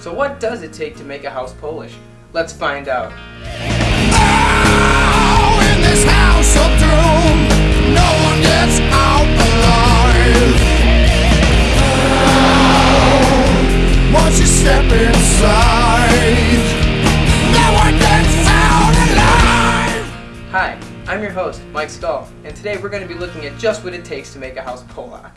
So what does it take to make a house Polish? Let's find out. In this house of doom, no one gets out alive. Once you step inside, no one gets out alive. Hi, I'm your host, Mike Stahl, and today we're going to be looking at just what it takes to make a house Polak.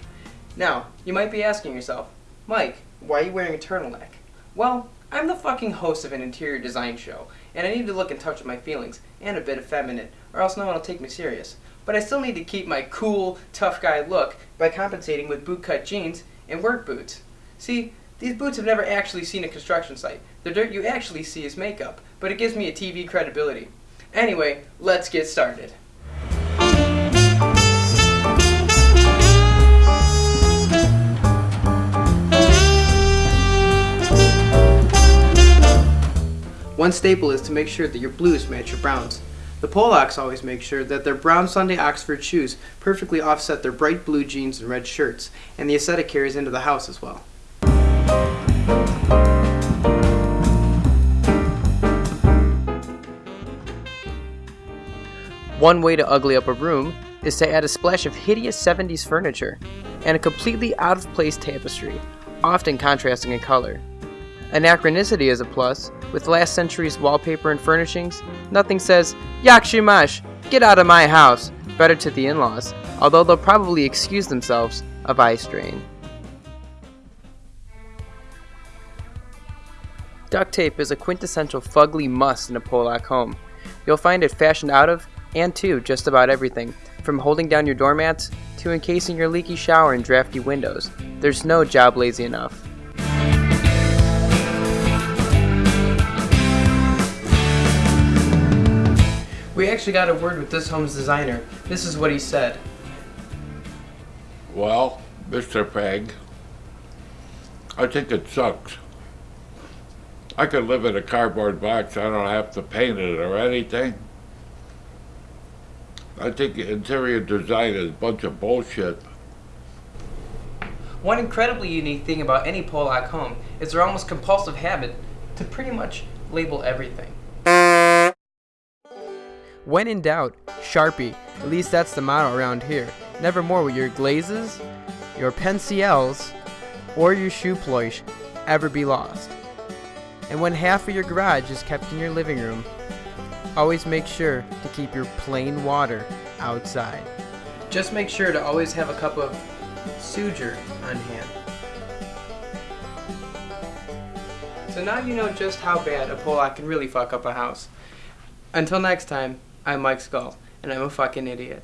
Now, you might be asking yourself, Mike, why are you wearing a turtleneck? Well, I'm the fucking host of an interior design show, and I need to look in touch with my feelings, and a bit effeminate, or else no one will take me serious. But I still need to keep my cool, tough guy look by compensating with bootcut jeans and work boots. See, these boots have never actually seen a construction site. The dirt you actually see is makeup, but it gives me a TV credibility. Anyway, let's get started. One staple is to make sure that your blues match your browns. The Polacks always make sure that their brown Sunday Oxford shoes perfectly offset their bright blue jeans and red shirts, and the aesthetic carries into the house as well. One way to ugly up a room is to add a splash of hideous 70s furniture and a completely out of place tapestry, often contrasting in color. Anachronicity is a plus. With last century's wallpaper and furnishings, nothing says, Yakshimash, get out of my house, better to the in laws, although they'll probably excuse themselves of eye strain. Duct tape is a quintessential fugly must in a Polak home. You'll find it fashioned out of and to just about everything, from holding down your doormats to encasing your leaky shower and drafty windows. There's no job lazy enough. Actually got a word with this home's designer. This is what he said. Well, Mr. Peg, I think it sucks. I could live in a cardboard box. I don't have to paint it or anything. I think interior design is a bunch of bullshit. One incredibly unique thing about any Polak home is their almost compulsive habit to pretty much label everything. When in doubt, Sharpie. At least that's the motto around here. Nevermore will your glazes, your pencils, or your shoe polish ever be lost. And when half of your garage is kept in your living room, always make sure to keep your plain water outside. Just make sure to always have a cup of suger on hand. So now you know just how bad a Polak can really fuck up a house. Until next time, I'm Mike Skull, and I'm a fucking idiot.